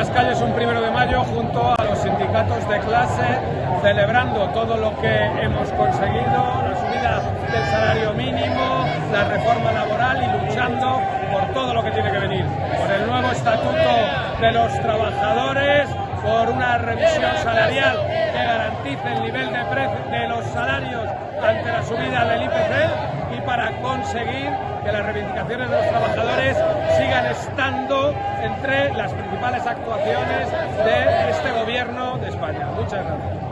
las calles un primero de mayo junto a los sindicatos de clase, celebrando todo lo que hemos conseguido, la subida del salario mínimo, la reforma laboral y luchando por todo lo que tiene que venir, por el nuevo estatuto de los trabajadores, por una revisión salarial que garantice el nivel de, de los salarios ante la subida del IPC y para conseguir que las reivindicaciones de los trabajadores sigan estando entre las principales actuaciones de este gobierno de España. Muchas gracias.